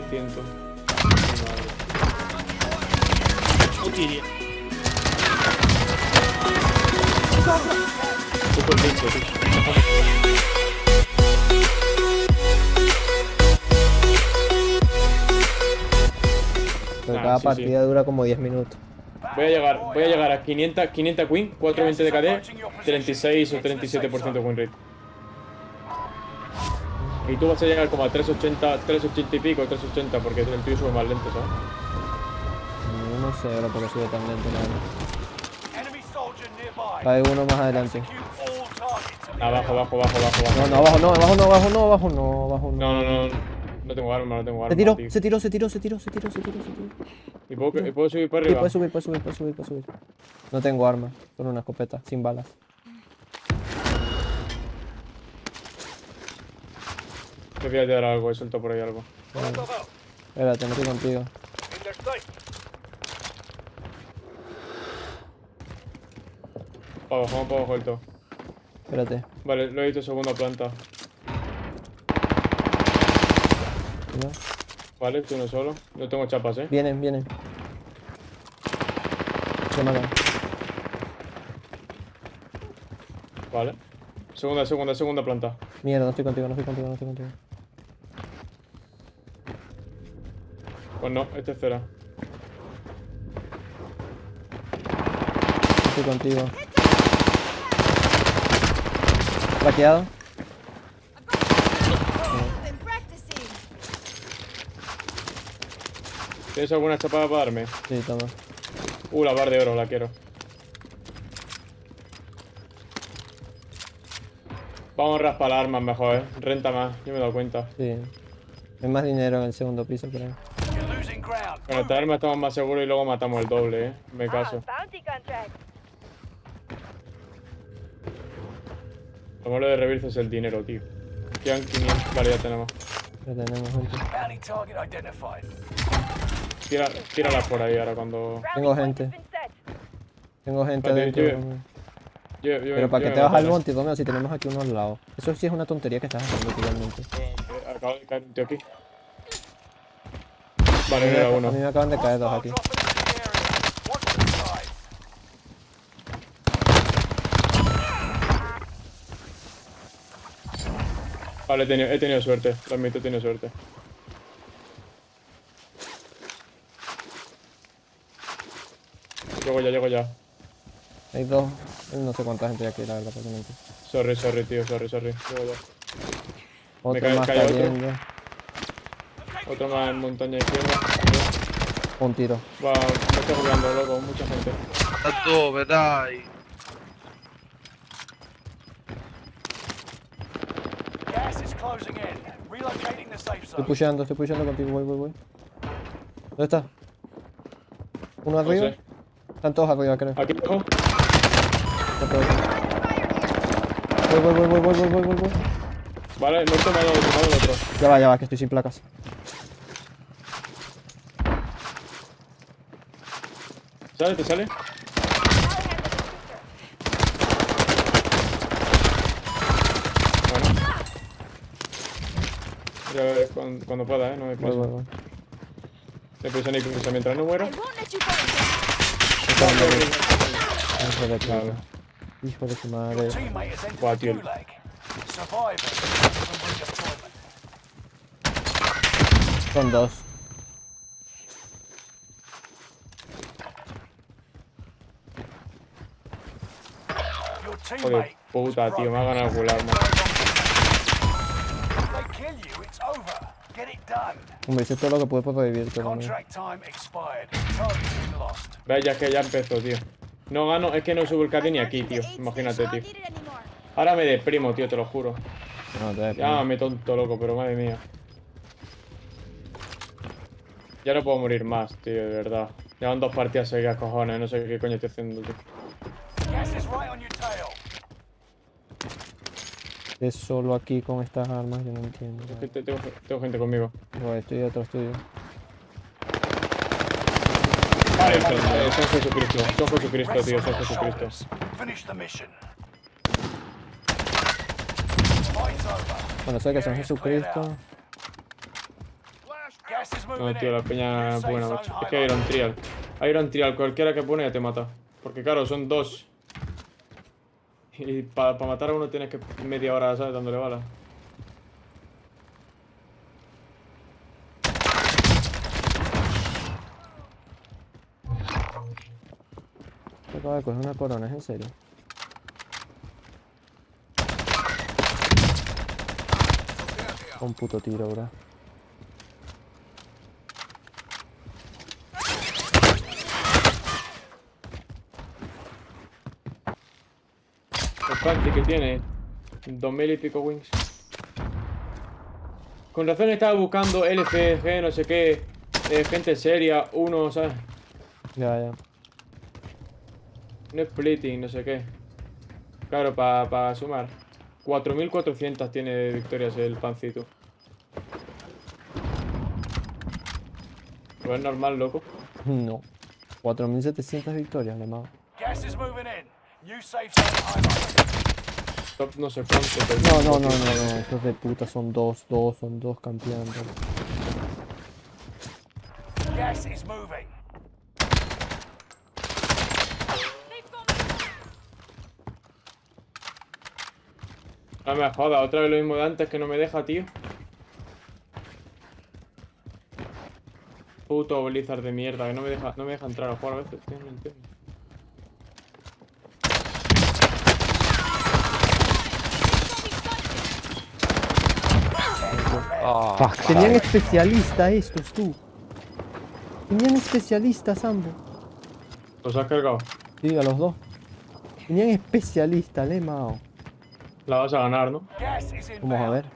1100. Utilia. Súper lindo, tío. Pero Ah, cada sí, partida dura como 10 minutos. Voy a llegar, voy a llegar a 500, 500 Queen, 420 de KD, 36 o 37% win rate. Y tú vas a llegar como a 380, 380 y pico, 380, porque el tuyo sube más lento, ¿sabes? Yo no sé ahora por qué sube tan lento. nearby. Hay uno más adelante. Abajo, abajo, abajo, abajo, abajo. No, no, abajo no, abajo no, abajo no, abajo no, abajo no. No, no, no. No tengo arma, no tengo arma. Se tiró, tío. se tiró, se tiró, se tiró, se tiró, se tiró, se tiró. ¿Y puedo, y puedo subir para Sí, arriba? puedes subir, puedes subir, puedes subir, puedes subir. No tengo arma, solo una escopeta, sin balas. Te voy a tirar algo, he suelto por ahí algo. Espérate, no estoy contigo. Para abajo, vamos para abajo del todo. Espérate. Vale, lo he visto segunda planta. ¿no? Vale, tú uno solo. No tengo chapas, eh. Vienen, vienen. Se matan. Vale. Segunda, segunda, segunda planta. Mierda, no estoy contigo, no estoy contigo, no estoy contigo. Pues no, este es cera. No estoy contigo. Plaqueado. ¿Tienes alguna chapada para darme? Sí, toma. Uh, la bar de oro, la quiero. Vamos a raspar armas mejor, eh. Renta más, yo me he dado cuenta. Sí. Hay más dinero en el segundo piso, pero. Con esta arma estamos más seguros y luego matamos el doble, eh. Me caso. bounty contract. Lo malo de Rebirth es el dinero, tío. Quedan 500. Vale, ya tenemos. Ya tenemos gente. Bounty target identified. Tira, tíralas por ahí ahora cuando. Tengo gente. Tengo gente Vale, yo-. Yo, yo, Pero para yo que te vas al monte, Tomeo, si tenemos aquí uno al lado. Eso sí es una tontería que estás haciendo totalmente. esto. Eh, Acaba de caer un tío aquí. Vale, A uno. mí me acaban de caer dos aquí. Vale, he tenido, he tenido suerte. Lo admito, he tenido suerte. Llego ya, llego ya. Hay dos. No sé cuánta gente hay aquí, la verdad, totalmente. Sorry, sorry, tío, sorry, sorry. Llego ya. Otro cae- más cayendo. Otro más en montaña izquierda. Un tiro. Va, me estoy jugando, loco, mucha gente. Tanto, ¿verdad? Y... Estoy pusheando, estoy pusheando contigo, voy, voy, voy. ¿Dónde está? ¿Uno arriba? Están todos arriba, creo. Aquí abajo. Voy, voy, voy, voy, voy, voy, voy, voy. Vale, no he tomado, he tomado el otro. Ya va, ya va, que estoy sin placas. ¿Sale? ¿Te sale? Bueno. Ya veré cuando, cuando, pueda, ¿eh? No me pasa. Voy, voy, voy. Se puse ni cruza mientras no muero. Está Hijo de claro. Hijo de su madre. Buah, tío. Son dos. Joder, puta, tío. Me ha ganado el done. Hombre, hice todo lo que pude. Target is lost. Ves, ya es que ya empezó, tío. No gano, es que no subo el KD ni aquí, tío. Imagínate, tío. Ahora me deprimo, tío, te lo juro. No, te Llámame tonto loco, pero madre mía. Ya no puedo morir más, tío, de verdad. Llevan dos partidas seguidas, cojones. No sé qué coño estoy haciendo, tío. Gas is right on your tail. Es solo aquí con estas armas, yo no entiendo. Que te- Tengo, tengo gente conmigo. Voy, estoy detrás tuyo. Vale, son, eh, son Jesucristo. Son Jesucristo, tío, son Jesucristo. Bueno, sé que son Jesucristo. No, tío, la peña safe buena, macho. Es que. Iron Trial. Iron Trial, cualquiera que pone ya te mata. Porque claro, son dos. Y para matar a uno tienes que media hora, ¿sabes? Dándole balas. Te acabo de coger una corona, ¿es en serio? Un puto tiro, bro. Que tiene. Dos mil y pico wings. Con razón estaba buscando LCG, no sé qué. eh, gente seria, uno, ¿sabes? Ya, ya. No splitting, no sé qué. Claro, para sumar. 4.400 tiene victorias el pancito. Pues es normal, loco. No. 4700 victorias, le mago. Gas is moving in. No sé cuánto. pero- No, no, no, no, no. Estos de puta son dos, dos, son dos campeones. Gas is moving. No me joda, otra vez lo mismo de antes que no me deja, tío. Puto Blizzard de mierda, que no me deja, no me deja entrar a jugar a veces, tío, no entiendo. Fuck, tenían especialista estos, tú. Tenían especialistas ambos. ¿Los has cargado? Sí, a los dos. Tenían especialista, le mao. La vas a ganar, ¿no? Vamos a ver.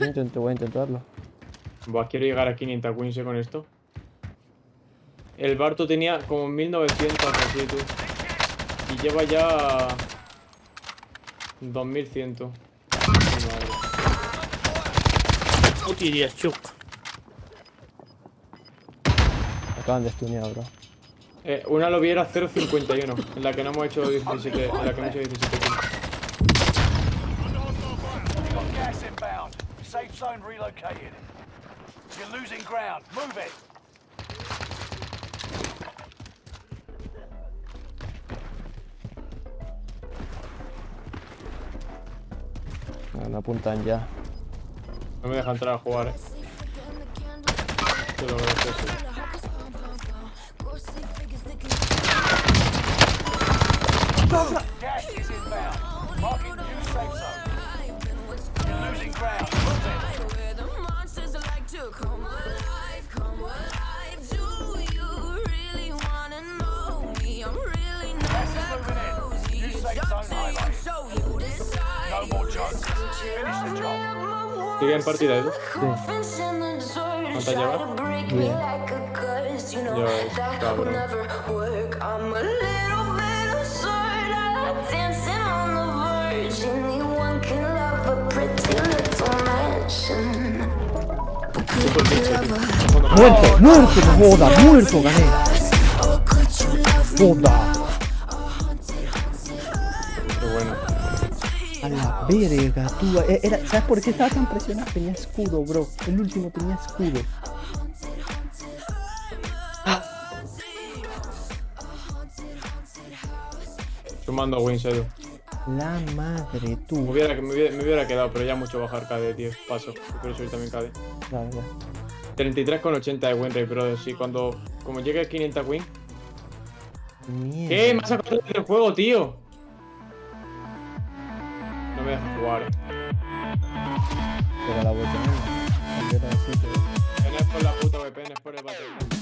Intento, voy a intentarlo. Buah, quiero llegar a 500 wins eh, con esto. El Barto tenía como 1900 así, tú. Y lleva ya... 2100. Mi madre. Utilia, chuk. Acaban de stunear, bro. Eh, una lo viera 0.51, en la que no hemos hecho 17, en la que hemos hecho 17 kills. You've got gas inbound. Safe zone relocated. You're losing ground. Move it. No apuntan ya. No me deja entrar a jugar, eh. Lo agradezco, sí. ¿Qué gran partida eso? Sí. ¿Cuántas llevas? Bien. Yo, cabrón. Muerto, muerto, joda, muerto gané. Joda. Verga, tú. eh, Era, ¿Sabes por qué estaba tan presionado? Tenía escudo, bro. El último tenía escudo. Sumando wins, Edu. La madre, Me tú. hubiera, me, hubiera, me hubiera quedado, pero ya mucho bajar KD, tío. Paso. Yo Quiero subir también KD. Claro, ya. 33,80 de win rate, brother. Sí, cuando... Como llegue a 500 win... Mierda. ¿Qué? ¿Me has sacado del juego, tío? deja jugar. Pero la VPN. No es por la puta VPN, es por el Battlefield.